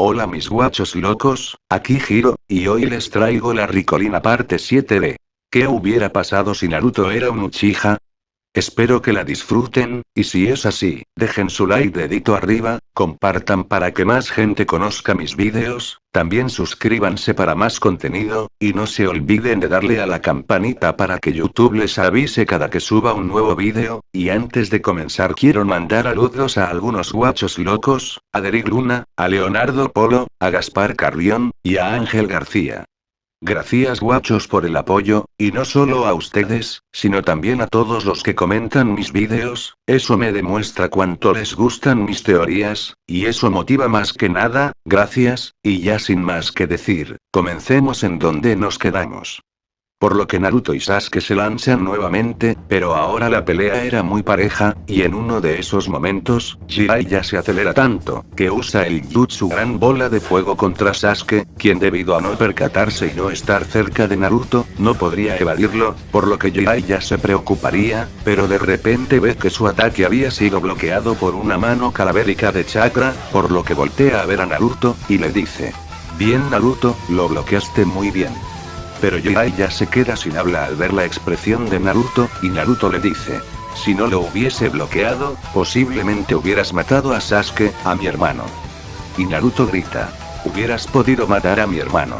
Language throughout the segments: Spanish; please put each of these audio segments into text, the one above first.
Hola mis guachos locos, aquí Giro, y hoy les traigo la Ricolina parte 7 de... ¿Qué hubiera pasado si Naruto era un Uchiha? Espero que la disfruten, y si es así, dejen su like dedito arriba, compartan para que más gente conozca mis vídeos, también suscríbanse para más contenido, y no se olviden de darle a la campanita para que YouTube les avise cada que suba un nuevo vídeo, y antes de comenzar quiero mandar saludos a algunos guachos locos, a Derek Luna, a Leonardo Polo, a Gaspar Carrión, y a Ángel García. Gracias guachos por el apoyo, y no solo a ustedes, sino también a todos los que comentan mis vídeos, eso me demuestra cuánto les gustan mis teorías, y eso motiva más que nada, gracias, y ya sin más que decir, comencemos en donde nos quedamos. Por lo que Naruto y Sasuke se lanzan nuevamente, pero ahora la pelea era muy pareja, y en uno de esos momentos, Jiraiya se acelera tanto, que usa el Jutsu Gran Bola de Fuego contra Sasuke, quien debido a no percatarse y no estar cerca de Naruto, no podría evadirlo, por lo que Jiraiya se preocuparía, pero de repente ve que su ataque había sido bloqueado por una mano calavérica de chakra, por lo que voltea a ver a Naruto, y le dice. Bien Naruto, lo bloqueaste muy bien. Pero Jiraiya se queda sin habla al ver la expresión de Naruto, y Naruto le dice. Si no lo hubiese bloqueado, posiblemente hubieras matado a Sasuke, a mi hermano. Y Naruto grita. Hubieras podido matar a mi hermano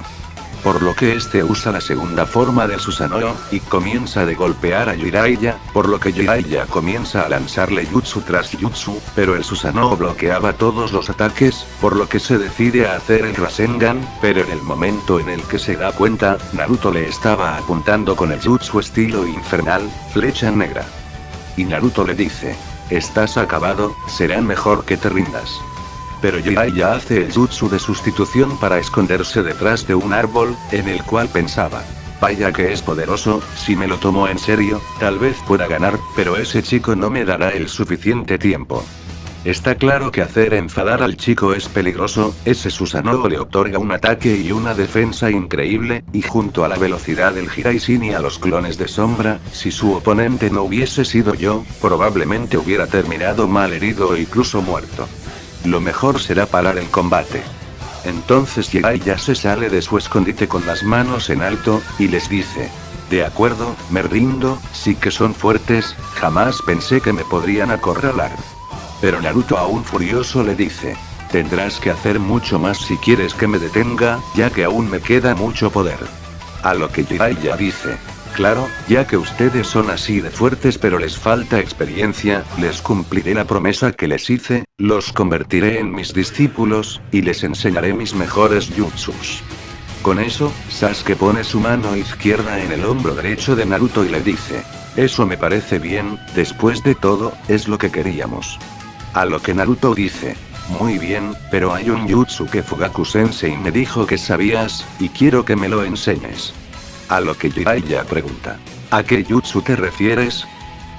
por lo que este usa la segunda forma de Susanoo, y comienza de golpear a Jiraiya, por lo que Jiraiya comienza a lanzarle jutsu tras jutsu, pero el Susanoo bloqueaba todos los ataques, por lo que se decide a hacer el Rasengan, pero en el momento en el que se da cuenta, Naruto le estaba apuntando con el jutsu estilo infernal, flecha negra. Y Naruto le dice, estás acabado, será mejor que te rindas. Pero Jiraiya hace el jutsu de sustitución para esconderse detrás de un árbol, en el cual pensaba. Vaya que es poderoso, si me lo tomo en serio, tal vez pueda ganar, pero ese chico no me dará el suficiente tiempo. Está claro que hacer enfadar al chico es peligroso, ese Susanoo le otorga un ataque y una defensa increíble, y junto a la velocidad del Hiraisin y a los clones de sombra, si su oponente no hubiese sido yo, probablemente hubiera terminado mal herido o incluso muerto. Lo mejor será parar el combate. Entonces ya se sale de su escondite con las manos en alto, y les dice. De acuerdo, me rindo, sí que son fuertes, jamás pensé que me podrían acorralar. Pero Naruto aún furioso le dice. Tendrás que hacer mucho más si quieres que me detenga, ya que aún me queda mucho poder. A lo que Jiraiya dice. Claro, ya que ustedes son así de fuertes pero les falta experiencia, les cumpliré la promesa que les hice, los convertiré en mis discípulos, y les enseñaré mis mejores jutsus. Con eso, Sasuke pone su mano izquierda en el hombro derecho de Naruto y le dice. Eso me parece bien, después de todo, es lo que queríamos. A lo que Naruto dice. Muy bien, pero hay un jutsu que Fugaku Sensei me dijo que sabías, y quiero que me lo enseñes. A lo que Jiraiya pregunta. ¿A qué jutsu te refieres?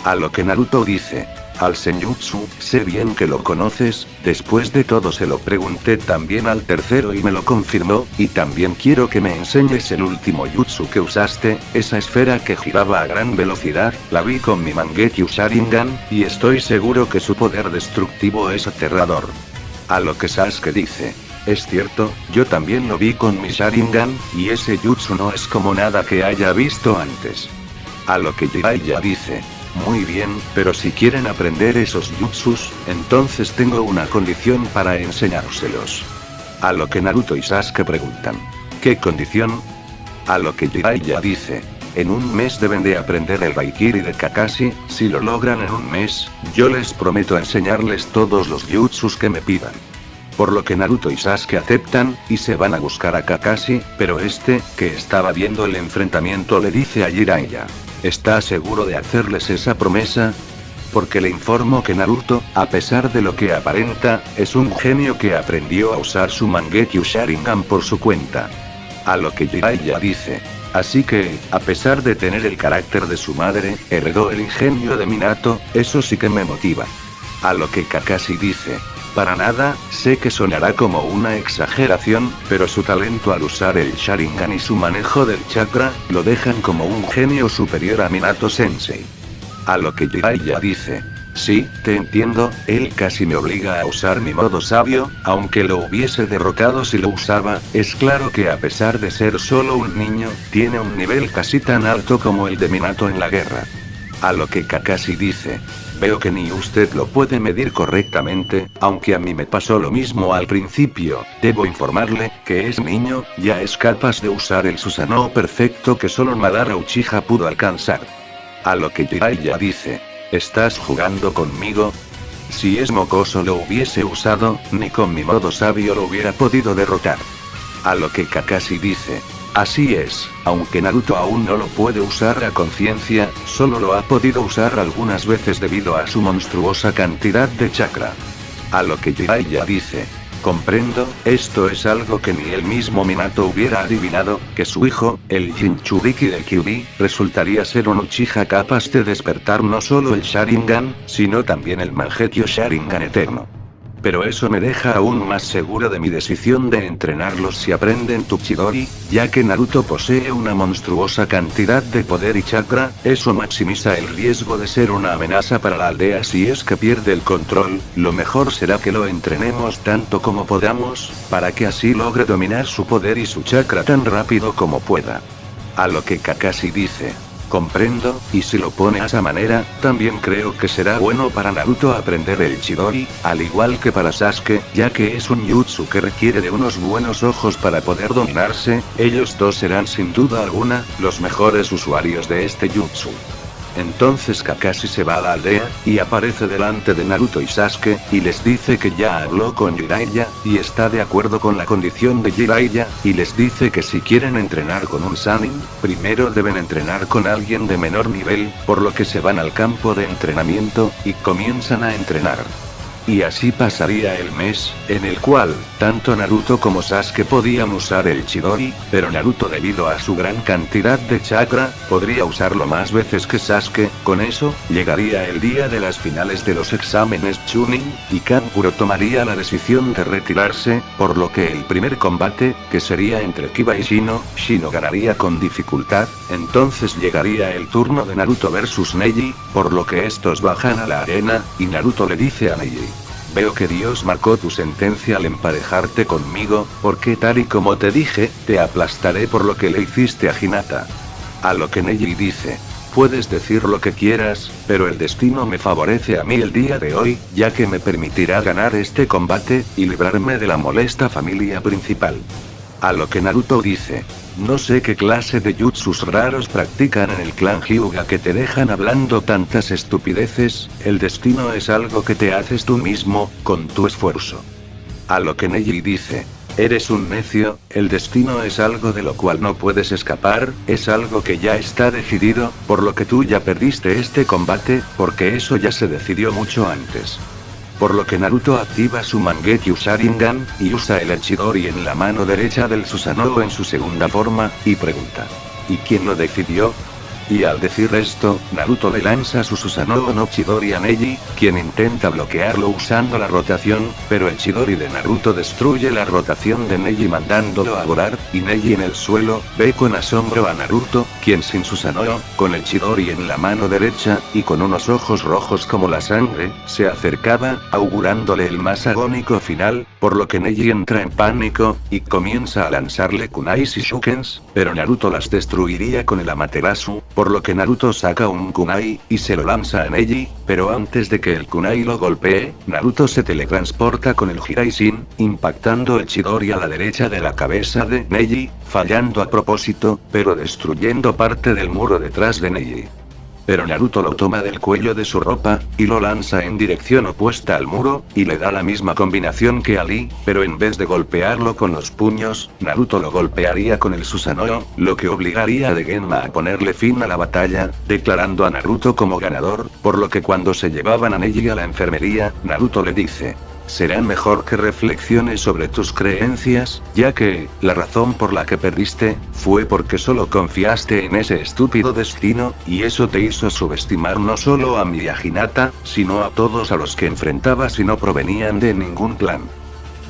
A lo que Naruto dice. Al Senjutsu, sé bien que lo conoces, después de todo se lo pregunté también al tercero y me lo confirmó, y también quiero que me enseñes el último jutsu que usaste, esa esfera que giraba a gran velocidad, la vi con mi Mangekyo Sharingan, y estoy seguro que su poder destructivo es aterrador. A lo que Sasuke dice, es cierto, yo también lo vi con mi Sharingan, y ese jutsu no es como nada que haya visto antes. A lo que Jiraiya dice. Muy bien, pero si quieren aprender esos jutsus, entonces tengo una condición para enseñárselos. A lo que Naruto y Sasuke preguntan. ¿Qué condición? A lo que Jiraiya dice. En un mes deben de aprender el Baikiri de Kakashi, si lo logran en un mes, yo les prometo enseñarles todos los jutsus que me pidan. Por lo que Naruto y Sasuke aceptan, y se van a buscar a Kakashi, pero este, que estaba viendo el enfrentamiento le dice a Jiraiya. ¿Está seguro de hacerles esa promesa? Porque le informo que Naruto, a pesar de lo que aparenta, es un genio que aprendió a usar su Mangekyo Sharingan por su cuenta. A lo que Jiraiya dice. Así que, a pesar de tener el carácter de su madre, heredó el ingenio de Minato, eso sí que me motiva. A lo que Kakashi dice. Para nada, sé que sonará como una exageración, pero su talento al usar el Sharingan y su manejo del chakra, lo dejan como un genio superior a Minato Sensei. A lo que Jiraiya dice. Sí, te entiendo, él casi me obliga a usar mi modo sabio, aunque lo hubiese derrotado si lo usaba, es claro que a pesar de ser solo un niño, tiene un nivel casi tan alto como el de Minato en la guerra. A lo que Kakashi dice. Veo que ni usted lo puede medir correctamente, aunque a mí me pasó lo mismo al principio, debo informarle, que es niño, ya es capaz de usar el Susanoo perfecto que solo Madara Uchiha pudo alcanzar. A lo que Jiraiya dice. ¿Estás jugando conmigo? Si es mocoso lo hubiese usado, ni con mi modo sabio lo hubiera podido derrotar. A lo que Kakashi dice. Así es, aunque Naruto aún no lo puede usar a conciencia, solo lo ha podido usar algunas veces debido a su monstruosa cantidad de chakra. A lo que Jiraiya dice. Comprendo, esto es algo que ni el mismo Minato hubiera adivinado, que su hijo, el Jinchuriki de Kyubi, resultaría ser un Uchiha capaz de despertar no solo el Sharingan, sino también el Mangekyo Sharingan eterno. Pero eso me deja aún más seguro de mi decisión de entrenarlos si aprenden Tuchidori, ya que Naruto posee una monstruosa cantidad de poder y chakra, eso maximiza el riesgo de ser una amenaza para la aldea si es que pierde el control, lo mejor será que lo entrenemos tanto como podamos, para que así logre dominar su poder y su chakra tan rápido como pueda. A lo que Kakashi dice. Comprendo, y si lo pone a esa manera, también creo que será bueno para Naruto aprender el Chidori, al igual que para Sasuke, ya que es un jutsu que requiere de unos buenos ojos para poder dominarse, ellos dos serán sin duda alguna, los mejores usuarios de este jutsu. Entonces Kakashi se va a la aldea, y aparece delante de Naruto y Sasuke, y les dice que ya habló con Jiraiya, y está de acuerdo con la condición de Jiraiya, y les dice que si quieren entrenar con un Sanin, primero deben entrenar con alguien de menor nivel, por lo que se van al campo de entrenamiento, y comienzan a entrenar. Y así pasaría el mes, en el cual, tanto Naruto como Sasuke podían usar el Chidori, pero Naruto debido a su gran cantidad de chakra, podría usarlo más veces que Sasuke, con eso, llegaría el día de las finales de los exámenes Chunin, y Kankuro tomaría la decisión de retirarse, por lo que el primer combate, que sería entre Kiba y Shino, Shino ganaría con dificultad, entonces llegaría el turno de Naruto versus Neji, por lo que estos bajan a la arena, y Naruto le dice a Neji. Veo que Dios marcó tu sentencia al emparejarte conmigo, porque tal y como te dije, te aplastaré por lo que le hiciste a Hinata. A lo que Neji dice. Puedes decir lo que quieras, pero el destino me favorece a mí el día de hoy, ya que me permitirá ganar este combate, y librarme de la molesta familia principal. A lo que Naruto dice. No sé qué clase de jutsus raros practican en el clan Hyuga que te dejan hablando tantas estupideces, el destino es algo que te haces tú mismo, con tu esfuerzo. A lo que Neji dice. Eres un necio, el destino es algo de lo cual no puedes escapar, es algo que ya está decidido, por lo que tú ya perdiste este combate, porque eso ya se decidió mucho antes. Por lo que Naruto activa su Mangekyo Sharingan, y usa el Echidori en la mano derecha del Susanoo en su segunda forma, y pregunta. ¿Y quién lo decidió? Y al decir esto, Naruto le lanza su Susanoo no Chidori a Neji, quien intenta bloquearlo usando la rotación, pero el Chidori de Naruto destruye la rotación de Neji mandándolo a volar, y Neji en el suelo, ve con asombro a Naruto, quien sin Susanoo, con el Chidori en la mano derecha, y con unos ojos rojos como la sangre, se acercaba, augurándole el más agónico final, por lo que Neji entra en pánico, y comienza a lanzarle kunais y shukens, pero Naruto las destruiría con el Amaterasu, por lo que Naruto saca un kunai, y se lo lanza a Neji, pero antes de que el kunai lo golpee, Naruto se teletransporta con el Hiraishin, impactando el Chidori a la derecha de la cabeza de Neji, fallando a propósito, pero destruyendo parte del muro detrás de Neji. Pero Naruto lo toma del cuello de su ropa, y lo lanza en dirección opuesta al muro, y le da la misma combinación que Ali, pero en vez de golpearlo con los puños, Naruto lo golpearía con el Susanoo, lo que obligaría a Degenma a ponerle fin a la batalla, declarando a Naruto como ganador, por lo que cuando se llevaban a Neji a la enfermería, Naruto le dice, será mejor que reflexiones sobre tus creencias, ya que, la razón por la que perdiste, fue porque solo confiaste en ese estúpido destino, y eso te hizo subestimar no solo a mi Hinata, sino a todos a los que enfrentabas y no provenían de ningún plan.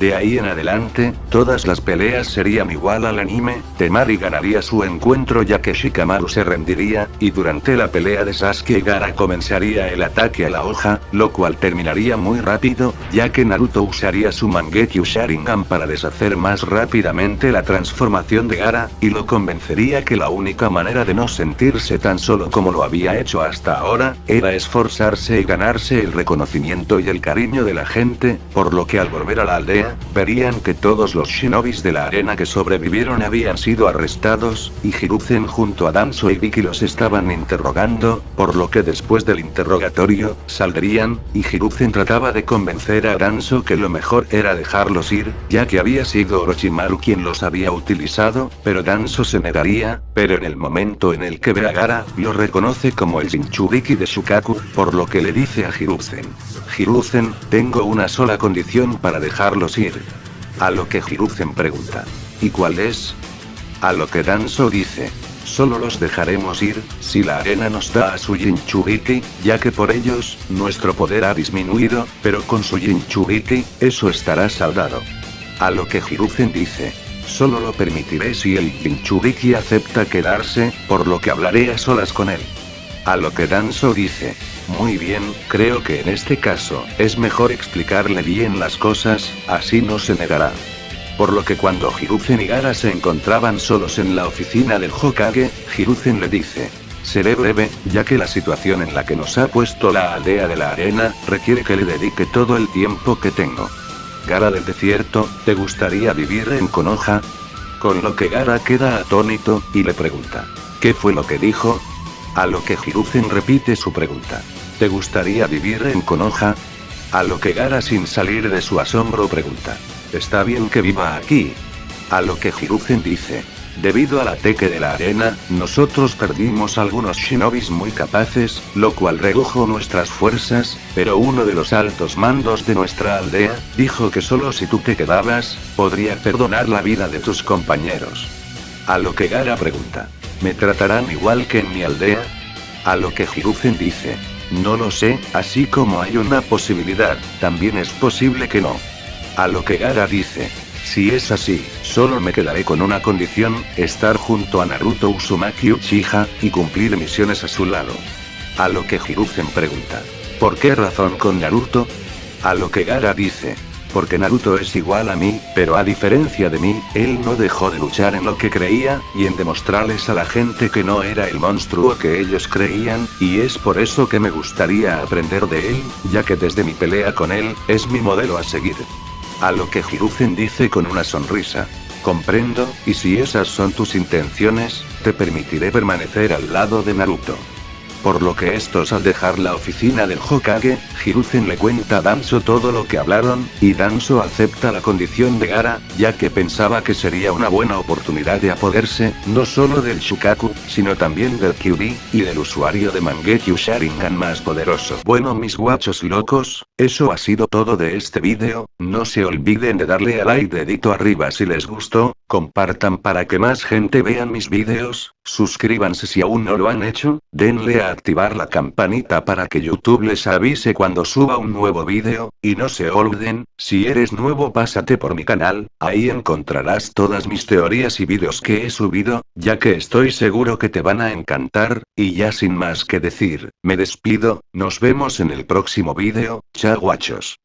De ahí en adelante, todas las peleas serían igual al anime, Temari ganaría su encuentro ya que Shikamaru se rendiría, y durante la pelea de Sasuke Gara comenzaría el ataque a la hoja, lo cual terminaría muy rápido, ya que Naruto usaría su Mangekyo Sharingan para deshacer más rápidamente la transformación de Gara, y lo convencería que la única manera de no sentirse tan solo como lo había hecho hasta ahora, era esforzarse y ganarse el reconocimiento y el cariño de la gente, por lo que al volver a la aldea, verían que todos los shinobis de la arena que sobrevivieron habían sido arrestados, y Hiruzen junto a Danzo y Vicky los estaban interrogando, por lo que después del interrogatorio, saldrían, y Hiruzen trataba de convencer a Danzo que lo mejor era dejarlos ir, ya que había sido Orochimaru quien los había utilizado, pero Danzo se negaría, pero en el momento en el que ve a Gara, lo reconoce como el Jinchuriki de Shukaku, por lo que le dice a Hiruzen. Hiruzen, tengo una sola condición para dejarlos ir. A lo que Hiruzen pregunta. ¿Y cuál es? A lo que Danzo dice. Solo los dejaremos ir, si la arena nos da a su Jinchuriki, ya que por ellos, nuestro poder ha disminuido, pero con su Jinchuriki, eso estará saldado. A lo que Hiruzen dice. Solo lo permitiré si el Jinchuriki acepta quedarse, por lo que hablaré a solas con él. A lo que Danzo dice. Muy bien, creo que en este caso, es mejor explicarle bien las cosas, así no se negará. Por lo que cuando Hiruzen y Gara se encontraban solos en la oficina del Hokage, Hiruzen le dice. Seré breve, ya que la situación en la que nos ha puesto la aldea de la arena, requiere que le dedique todo el tiempo que tengo. Gara del desierto, ¿te gustaría vivir en Konoha? Con lo que Gara queda atónito, y le pregunta. ¿Qué fue lo que dijo? A lo que Hiruzen repite su pregunta. ¿Te gustaría vivir en Konoha? A lo que Gara sin salir de su asombro pregunta. Está bien que viva aquí. A lo que Hiruzen dice. Debido al ataque de la arena, nosotros perdimos algunos shinobis muy capaces, lo cual redujo nuestras fuerzas, pero uno de los altos mandos de nuestra aldea, dijo que solo si tú te quedabas, podría perdonar la vida de tus compañeros. A lo que Gara pregunta. ¿Me tratarán igual que en mi aldea? A lo que Hiruzen dice. No lo sé, así como hay una posibilidad, también es posible que no. A lo que Gara dice. Si es así, solo me quedaré con una condición, estar junto a Naruto Uzumaki Uchiha, y cumplir misiones a su lado. A lo que Hiruzen pregunta. ¿Por qué razón con Naruto? A lo que Gara dice. Porque Naruto es igual a mí, pero a diferencia de mí, él no dejó de luchar en lo que creía, y en demostrarles a la gente que no era el monstruo que ellos creían, y es por eso que me gustaría aprender de él, ya que desde mi pelea con él, es mi modelo a seguir. A lo que Hiruzen dice con una sonrisa. Comprendo, y si esas son tus intenciones, te permitiré permanecer al lado de Naruto. Por lo que estos al dejar la oficina del Hokage, Hiruzen le cuenta a Danzo todo lo que hablaron, y Danzo acepta la condición de Gara, ya que pensaba que sería una buena oportunidad de apoderse, no solo del Shukaku, sino también del Kyubi, y del usuario de Mangekyo Sharingan más poderoso. Bueno mis guachos locos, eso ha sido todo de este vídeo, no se olviden de darle a like dedito arriba si les gustó, compartan para que más gente vean mis vídeos, suscríbanse si aún no lo han hecho, denle a activar la campanita para que YouTube les avise cuando suba un nuevo vídeo, y no se olviden, si eres nuevo pásate por mi canal, ahí encontrarás todas mis teorías y vídeos que he subido, ya que estoy seguro que te van a encantar, y ya sin más que decir, me despido, nos vemos en el próximo vídeo, chao guachos.